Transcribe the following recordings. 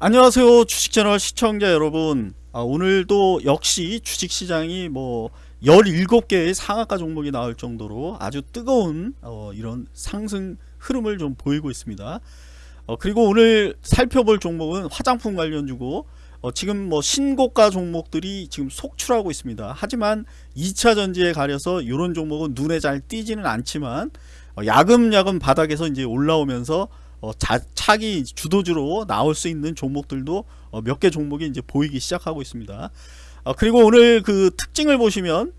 안녕하세요 주식채널 시청자 여러분. 아, 오늘도 역시 주식시장이 뭐 17개의 상한가 종목이 나올 정도로 아주 뜨거운 어, 이런 상승 흐름을 좀 보이고 있습니다. 어, 그리고 오늘 살펴볼 종목은 화장품 관련주고 어, 지금 뭐 신고가 종목들이 지금 속출하고 있습니다. 하지만 2차전지에 가려서 이런 종목은 눈에 잘 띄지는 않지만 어, 야금야금 바닥에서 이제 올라오면서 어, 자, 차기 주도주로 나올 수 있는 종목들도 어, 몇 개 종목이 이제 보이기 시작하고 있습니다. 어, 그리고 오늘 그 특징을 보시면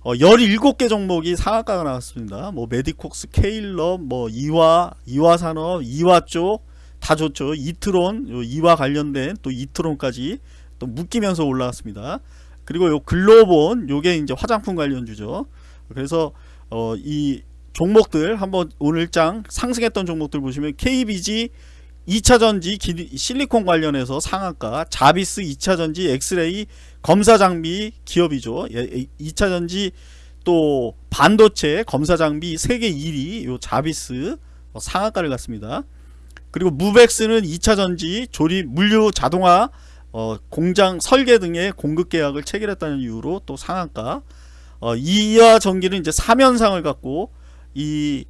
어, 17개 종목이 상한가가 나왔습니다. 뭐 메디콕스, 케일럽, 뭐 이화, 이화산업, 이화 쪽 다 좋죠. 이트론, 요 이화 관련된 또 이트론까지 또 묶이면서 올라왔습니다. 그리고 요 글로본 요게 이제 화장품 관련주죠. 그래서 어, 이 종목들 한번 오늘 장 상승했던 종목들 보시면 KBG 2차전지 실리콘 관련해서 상한가 자비스 2차전지 엑스레이 검사 장비 기업이죠. 2차전지 또 반도체 검사 장비 세계 1위 요 자비스 어, 상한가를 갔습니다. 그리고 무벡스는 2차전지 조립 물류 자동화 어, 공장 설계 등의 공급 계약을 체결했다는 이유로 또 상한가. 어, 이하 전기는 이제 3연상을 갖고 이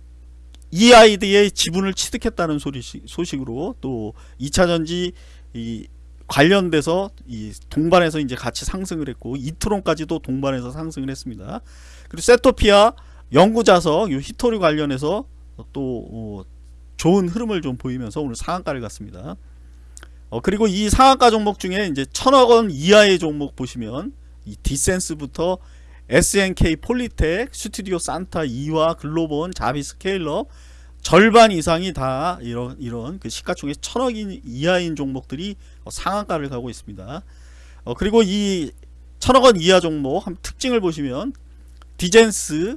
EID의 지분을 취득했다는 소리, 소식으로 또 2차전지 이 관련돼서 이 동반해서 이제 같이 상승을 했고 이트론까지도 동반해서 상승을 했습니다. 그리고 세토피아 연구자석 요 히토리 관련해서 또 어, 좋은 흐름을 좀 보이면서 오늘 상한가를 갔습니다. 어, 그리고 이 상한가 종목 중에 이제 천억 원 이하의 종목 보시면 이 디젠스부터 SNK 폴리텍, 스튜디오 산타, 이와 글로본, 자비 스케일러 절반 이상이 다 이런 이런 그 시가총액 천억 이하인 종목들이 어, 상한가를 가고 있습니다. 어, 그리고 이 천억 원 이하 종목 한 특징을 보시면 디젠스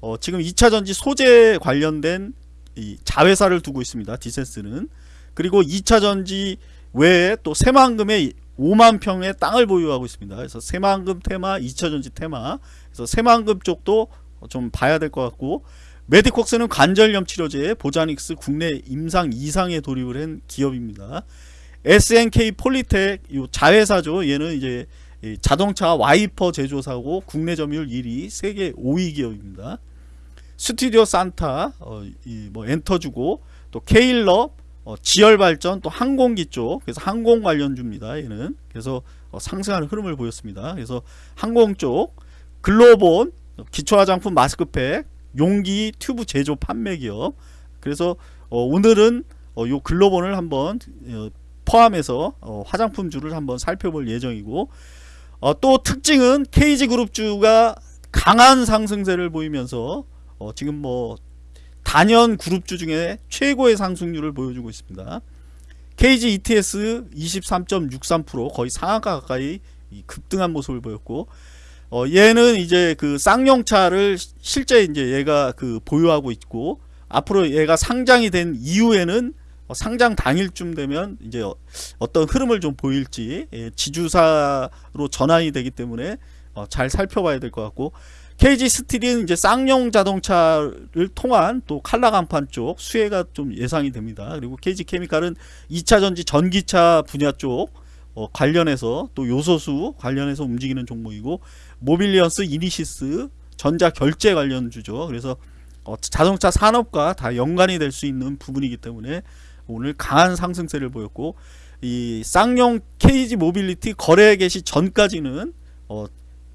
어, 지금 2차 전지 소재 관련된 이 자회사를 두고 있습니다. 디젠스는 그리고 2차 전지 외에 또 새만금의 5만 평의 땅을 보유하고 있습니다. 그래서 새만금 테마, 2차전지 테마. 그래서 새만금 쪽도 좀 봐야 될 것 같고 메디콕스는 관절염 치료제, 보자닉스 국내 임상 이상에 돌입을 한 기업입니다. SNK 폴리텍 요 자회사죠. 얘는 이제 자동차 와이퍼 제조사고 국내 점유율 1위, 세계 5위 기업입니다. 스튜디오 산타 어, 뭐 엔터주고 또 케일럽 어, 지열 발전 또 항공기 쪽 그래서 항공 관련주입니다. 얘는 그래서 어, 상승하는 흐름을 보였습니다. 그래서 항공 쪽 글로본 기초 화장품 마스크팩 용기 튜브 제조 판매 기업 그래서 어, 오늘은 어, 요 글로본을 한번 어, 포함해서 어, 화장품주를 한번 살펴볼 예정이고 어, 또 특징은 KG그룹주가 강한 상승세를 보이면서 어, 지금 뭐 단연 그룹주 중에 최고의 상승률을 보여주고 있습니다. KG ETS 23.63% 거의 상한가 가까이 급등한 모습을 보였고 어, 얘는 이제 그 쌍용차를 실제 이제 얘가 그 보유하고 있고 앞으로 얘가 상장이 된 이후에는 어, 상장 당일쯤 되면 이제 어, 어떤 흐름을 좀 보일지 예, 지주사로 전환이 되기 때문에 어, 잘 살펴봐야 될 것 같고 KG 스틸은 이제 쌍용 자동차를 통한 또 칼라 강판 쪽 수혜가 좀 예상이 됩니다. 그리고 KG 케미칼은 2차 전지 전기차 분야 쪽 어, 관련해서 또 요소수 관련해서 움직이는 종목이고 모빌리언스 이니시스 전자 결제 관련 주죠. 그래서 어, 자동차 산업과 다 연관이 될 수 있는 부분이기 때문에 오늘 강한 상승세를 보였고 이 쌍용 KG 모빌리티 거래 개시 전까지는 어,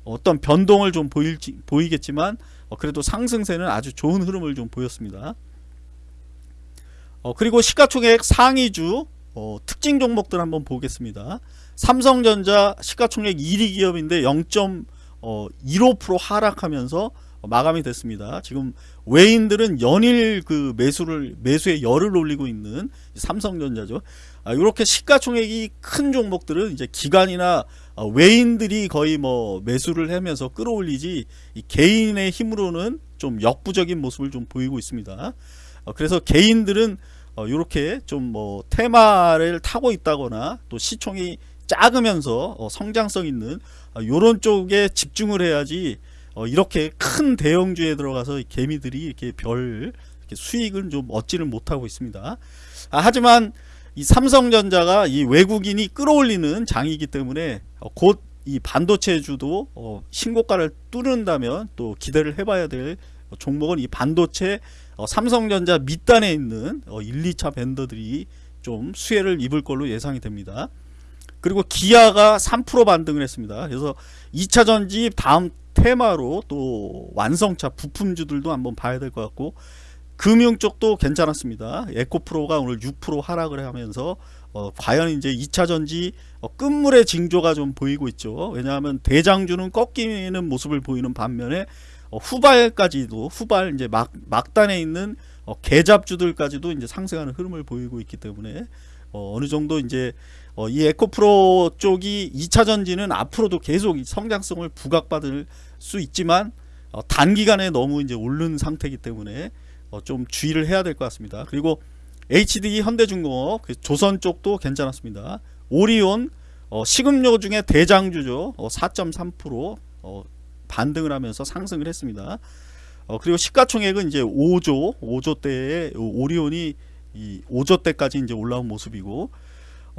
어떤 변동을 좀 보일지, 보이겠지만 어, 그래도 상승세는 아주 좋은 흐름을 좀 보였습니다. 어, 그리고 시가총액 상위주 어, 특징 종목들 한번 보겠습니다. 삼성전자 시가총액 1위 기업인데 0.15% 어, 하락하면서 마감이 됐습니다. 지금 외인들은 연일 그 매수를 매수에 열을 올리고 있는 삼성전자죠. 아, 이렇게 시가총액이 큰 종목들은 이제 기관이나 어, 외인들이 거의 뭐 매수를 하면서 끌어올리지 개인의 힘으로는 좀 역부적인 모습을 좀 보이고 있습니다. 어, 그래서 개인들은 이렇게 어, 좀뭐 테마를 타고 있다거나 또 시총이 작으면서 성장성 있는 이런 쪽에 집중을 해야지 이렇게 큰 대형주에 들어가서 개미들이 이렇게 별 수익을 좀 얻지를 못하고 있습니다. 아, 하지만 이 삼성전자가 이 외국인이 끌어올리는 장이기 때문에 어, 곧이 반도체주도 어, 신고가를 뚫는다면 또 기대를 해봐야 될 종목은 이 반도체 어, 삼성전자 밑단에 있는 어, 1, 2차 벤더들이 좀 수혜를 입을 걸로 예상이 됩니다. 그리고 기아가 3% 반등을 했습니다. 그래서 2차 전지 다음 테마로 또 완성차 부품주들도 한번 봐야 될 것 같고 금융 쪽도 괜찮았습니다. 에코프로가 오늘 6% 하락을 하면서 어, 과연 이제 2차 전지 어, 끝물의 징조가 좀 보이고 있죠. 왜냐하면 대장주는 꺾이는 모습을 보이는 반면에 어, 후발까지도 후발 이제 막 막단에 있는 어, 개잡주들까지도 이제 상승하는 흐름을 보이고 있기 때문에 어, 어느 정도 이제 어, 이 에코프로 쪽이 2차 전지는 앞으로도 계속 이 성장성을 부각받을 수 있지만 어, 단기간에 너무 이제 오른 상태이기 때문에 어, 좀 주의를 해야 될 것 같습니다. 그리고 HD 현대중공업 그 조선 쪽도 괜찮았습니다. 오리온 어, 식음료 중에 대장주죠. 어, 4.3% 어, 반등을 하면서 상승을 했습니다. 어, 그리고 시가총액은 이제 5조 5조 대에 오리온이 이 5조 대까지 이제 올라온 모습이고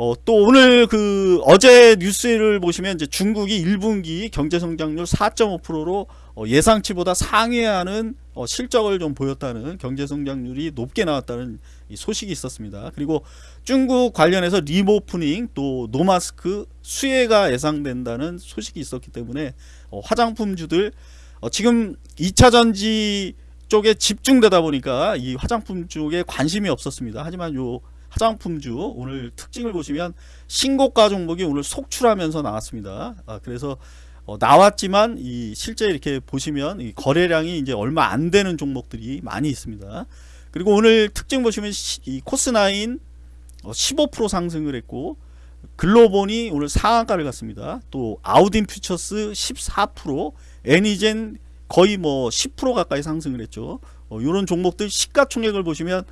어, 또 오늘 그 어제 뉴스를 보시면 이제 중국이 1분기 경제 성장률 4.5%로 어, 예상치보다 상회하는 어, 실적을 좀 보였다는 경제 성장률이 높게 나왔다는 이 소식이 있었습니다. 그리고 중국 관련해서 리모프닝 또 노마스크 수혜가 예상된다는 소식이 있었기 때문에 어, 화장품주들 어, 지금 2차 전지 쪽에 집중되다 보니까 이 화장품 쪽에 관심이 없었습니다. 하지만 요 화장품주 오늘 특징을 보시면 신고가 종목이 오늘 속출하면서 나왔습니다. 아, 그래서 어, 나왔지만 이 실제 이렇게 보시면 이 거래량이 이제 얼마 안 되는 종목들이 많이 있습니다. 그리고 오늘 특징 보시면 시, 이 코스나인 어, 15% 상승을 했고 글로본이 오늘 상한가를 갔습니다. 또 아우딘 퓨처스 14%, 애니젠 거의 뭐 10% 가까이 상승을 했죠. 어, 이런 종목들 시가총액을 보시면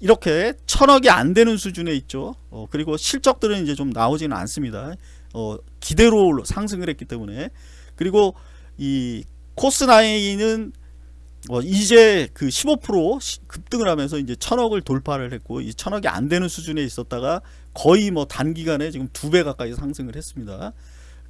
이렇게 천억이 안 되는 수준에 있죠. 어, 그리고 실적들은 이제 좀 나오지는 않습니다. 어, 기대로 상승을 했기 때문에 그리고 이 코스나인은 어, 이제 그 15% 급등을 하면서 이제 천억을 돌파를 했고 이 천억이 안 되는 수준에 있었다가 거의 뭐 단기간에 지금 두 배 가까이 상승을 했습니다.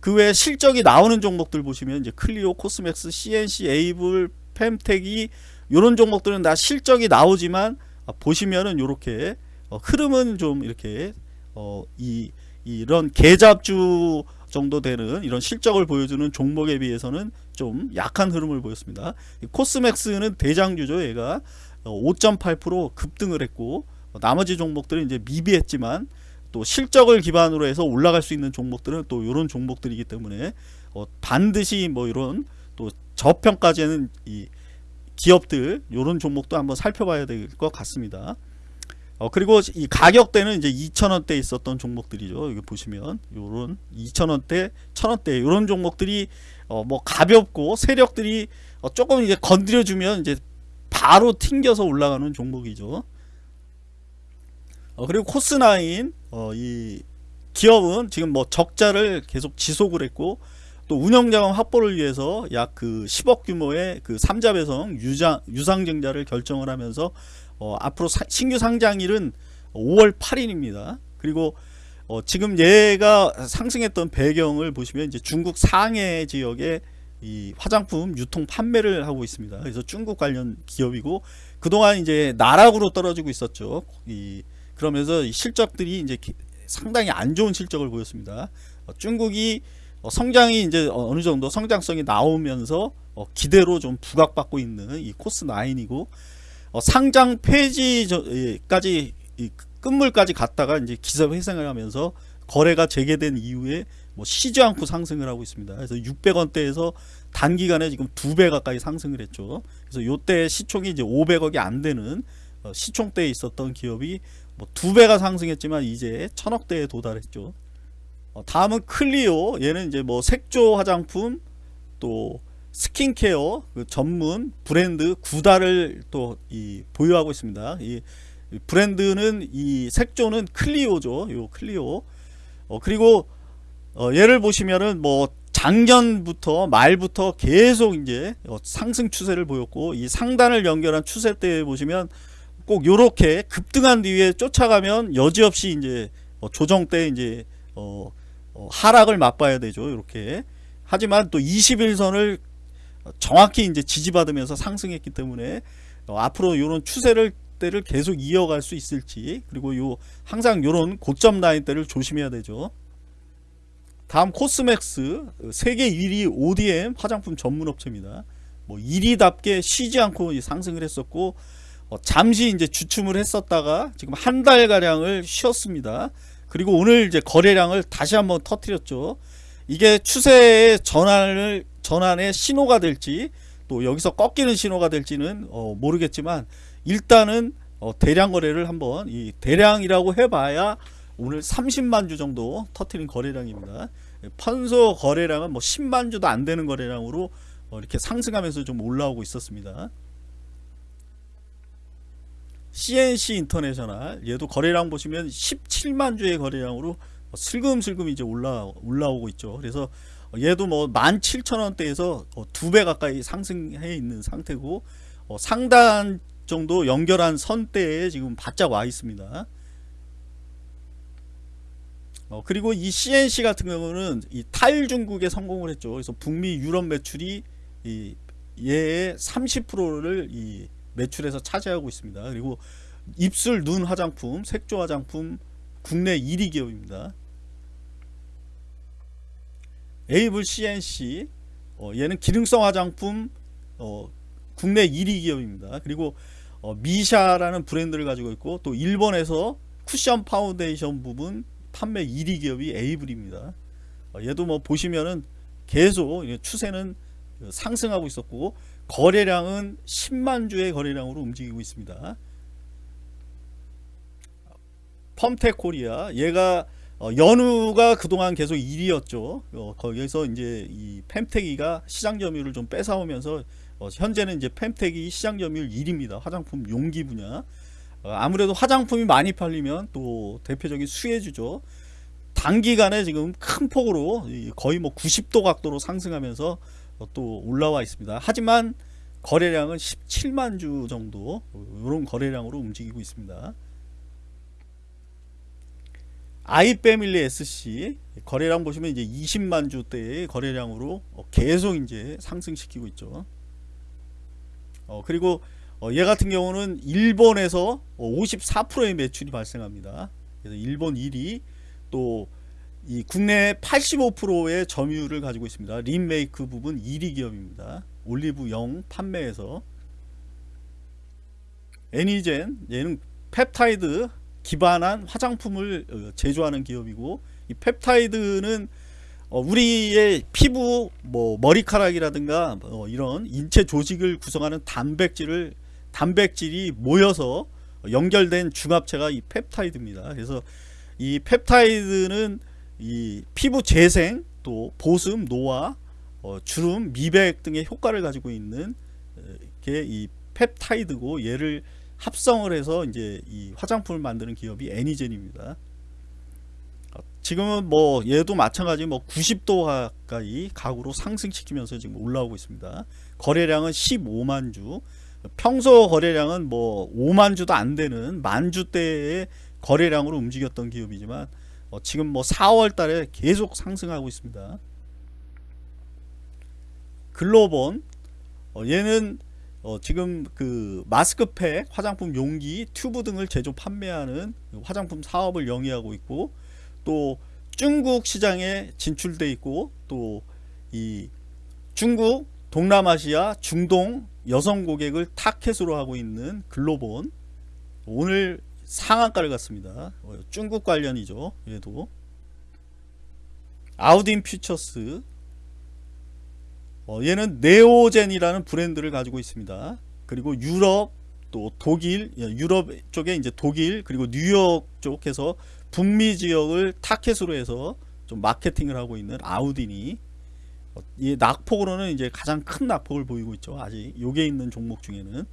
그 외에 실적이 나오는 종목들 보시면 이제 클리오, 코스맥스, CNC, 에이블, 펜텍이 이런 종목들은 다 실적이 나오지만 아, 보시면은 이렇게 어, 흐름은 좀 이렇게 어, 이 이런 개잡주 정도 되는 이런 실적을 보여주는 종목에 비해서는 좀 약한 흐름을 보였습니다. 코스맥스는 대장주죠. 얘가 5.8% 급등을 했고 나머지 종목들은 이제 미비했지만 또 실적을 기반으로 해서 올라갈 수 있는 종목들은 또 이런 종목들이기 때문에 어 반드시 뭐 이런 또 저평가제는 이 기업들 이런 종목도 한번 살펴봐야 될 것 같습니다. 어 그리고 이 가격대는 이제 2,000원대 있었던 종목들이죠. 여기 보시면 요런 2,000원대, 1,000원대 이런 종목들이 어 뭐 가볍고 세력들이 어 조금 이제 건드려 주면 이제 바로 튕겨서 올라가는 종목이죠. 어 그리고 코스나인 어이 기업은 지금 뭐 적자를 계속 지속을 했고 또 운영자금 확보를 위해서 약 그 10억 규모의 그 3자 배송 유장, 유상증자를 결정을 하면서 어, 앞으로 사, 신규 상장일은 5월 8일입니다. 그리고 어, 지금 얘가 상승했던 배경을 보시면 이제 중국 상해 지역에 이 화장품 유통 판매를 하고 있습니다. 그래서 중국 관련 기업이고 그동안 이제 나락으로 떨어지고 있었죠. 이 그러면서 실적들이 이제 상당히 안 좋은 실적을 보였습니다. 어, 중국이 어, 성장이 이제 어느 정도 성장성이 나오면서 어, 기대로 좀 부각받고 있는 이 코스 9이고 어, 상장 폐지까지 끝물까지 갔다가 이제 기사 회생을 하면서 거래가 재개된 이후에 뭐 쉬지 않고 상승을 하고 있습니다. 그래서 600원대에서 단기간에 지금 두 배 가까이 상승을 했죠. 그래서 요때 시총이 이제 500억이 안 되는 어, 시총대에 있었던 기업이 뭐 두 배가 상승했지만 이제 천억대에 도달했죠. 어, 다음은 클리오 얘는 이제 뭐 색조 화장품 또 스킨케어 그 전문 브랜드 구다를 또 이 보유하고 있습니다. 이 브랜드는 이 색조는 클리오죠. 요 클리오. 어 그리고 어 얘를 보시면은 뭐 작년부터 말부터 계속 이제 어 상승 추세를 보였고 이 상단을 연결한 추세 때 보시면 꼭 요렇게 급등한 뒤에 쫓아가면 여지없이 이제 어, 조정 때 이제 어, 어, 하락을 맛봐야 되죠. 이렇게. 하지만 또 21선을 정확히 이제 지지받으면서 상승했기 때문에 어, 앞으로 이런 추세를 때를 계속 이어갈 수 있을지 그리고 요 항상 요런 고점 라인 때를 조심해야 되죠. 다음 코스맥스 세계 1위 ODM 화장품 전문 업체입니다. 뭐 1위답게 쉬지 않고 상승을 했었고 어, 잠시 이제 주춤을 했었다가 지금 한 달 가량을 쉬었습니다. 그리고 오늘 이제 거래량을 다시 한번 터트렸죠. 이게 추세의 전환을 전환의 신호가 될지 또 여기서 꺾이는 신호가 될지는 어, 모르겠지만 일단은 어, 대량 거래를 한번 이 대량이라고 해봐야 오늘 30만 주 정도 터트린 거래량입니다. 판소 거래량은 뭐 10만 주도 안 되는 거래량으로 어, 이렇게 상승하면서 좀 올라오고 있었습니다. CNC 인터내셔널 얘도 거래량 보시면 17만 주의 거래량으로 슬금슬금 이제 올라 올라오고 있죠. 그래서 얘도 뭐 17,000원대에서 어, 두배 가까이 상승해 있는 상태고 어, 상단 정도 연결한 선대에 지금 바짝 와 있습니다. 어, 그리고 이 CNC 같은 경우는 이 타일 중국에 성공을 했죠. 그래서 북미 유럽 매출이 이 얘의 30%를 이 매출에서 차지하고 있습니다. 그리고 입술 눈 화장품, 색조 화장품 국내 1위 기업입니다. 에이블 CNC 어, 얘는 기능성 화장품 어, 국내 1위 기업입니다. 그리고 어, 미샤라는 브랜드를 가지고 있고 또 일본에서 쿠션 파운데이션 부분 판매 1위 기업이 에이블입니다. 어, 얘도 뭐 보시면은 계속 추세는 상승하고 있었고 거래량은 10만 주의 거래량으로 움직이고 있습니다. 펌텍 코리아 얘가 어, 연우가 그동안 계속 1위였죠. 어, 거기에서 이제 이 펌텍이가 시장 점유율을 좀 뺏어오면서 어, 현재는 이제 펌텍이 시장 점유율 1위입니다. 화장품 용기 분야. 어, 아무래도 화장품이 많이 팔리면 또 대표적인 수혜주죠. 단기간에 지금 큰 폭으로 거의 뭐 90도 각도로 상승하면서 어, 또 올라와 있습니다. 하지만 거래량은 17만 주 정도 이런 거래량으로 움직이고 있습니다. 아이패밀리 SC 거래량 보시면 이제 20만 주대의 거래량으로 어, 계속 이제 상승시키고 있죠. 어, 그리고 어, 얘 같은 경우는 일본에서 54%의 매출이 발생합니다. 그래서 일본 1위 또 이 국내 85%의 점유율을 가지고 있습니다. 린메이크 부분 1위 기업입니다. 올리브 영 판매에서 애니젠 얘는 펩타이드 기반한 화장품을 어, 제조하는 기업이고 이 펩타이드는 어, 우리의 피부 뭐 머리카락이라든가 어, 이런 인체 조직을 구성하는 단백질을 단백질이 모여서 연결된 중합체가 이 펩타이드입니다. 그래서 이 펩타이드는 이 피부 재생 또 보습 노화 어, 주름 미백 등의 효과를 가지고 있는 게 이 펩타이드고 얘를 합성을 해서 이제 이 화장품을 만드는 기업이 애니젠입니다. 지금은 뭐 얘도 마찬가지 뭐 90도 가까이 가구로 상승시키면서 지금 올라오고 있습니다. 거래량은 15만 주. 평소 거래량은 뭐 5만 주도 안 되는 만 주대의 거래량으로 움직였던 기업이지만 어 지금 뭐 4월 달에 계속 상승하고 있습니다. 글로본 어 얘는 어, 지금 그 마스크팩, 화장품 용기, 튜브 등을 제조 판매하는 화장품 사업을 영위하고 있고 또 중국 시장에 진출돼 있고 또 이 중국, 동남아시아, 중동 여성 고객을 타켓으로 하고 있는 글로본 오늘 상한가를 갔습니다. 어, 중국 관련이죠. 얘도 아우딘 퓨처스 어, 얘는 네오젠이라는 브랜드를 가지고 있습니다. 그리고 유럽 또 독일 예, 유럽 쪽에 이제 독일 그리고 뉴욕 쪽에서 북미 지역을 타켓으로 해서 좀 마케팅을 하고 있는 아우딘이 어, 이 낙폭으로는 이제 가장 큰 낙폭을 보이고 있죠. 아직 요게 있는 종목 중에는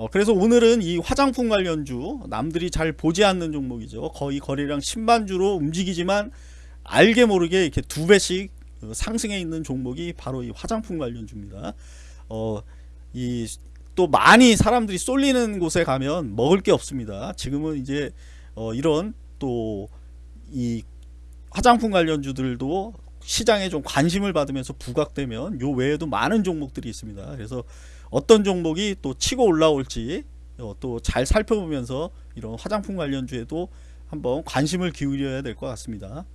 어, 그래서 오늘은 이 화장품 관련주 남들이 잘 보지 않는 종목이죠. 거의 거래량 10만 주로 움직이지만 알게 모르게 이렇게 두 배씩 그 상승해 있는 종목이 바로 이 화장품 관련주입니다. 어, 이 또 많이 사람들이 쏠리는 곳에 가면 먹을 게 없습니다. 지금은 이제 어 이런 또 이 화장품 관련주들도 시장에 좀 관심을 받으면서 부각되면 요 외에도 많은 종목들이 있습니다. 그래서 어떤 종목이 또 치고 올라올지 어또잘 살펴보면서 이런 화장품 관련주에도 한번 관심을 기울여야 될 것 같습니다.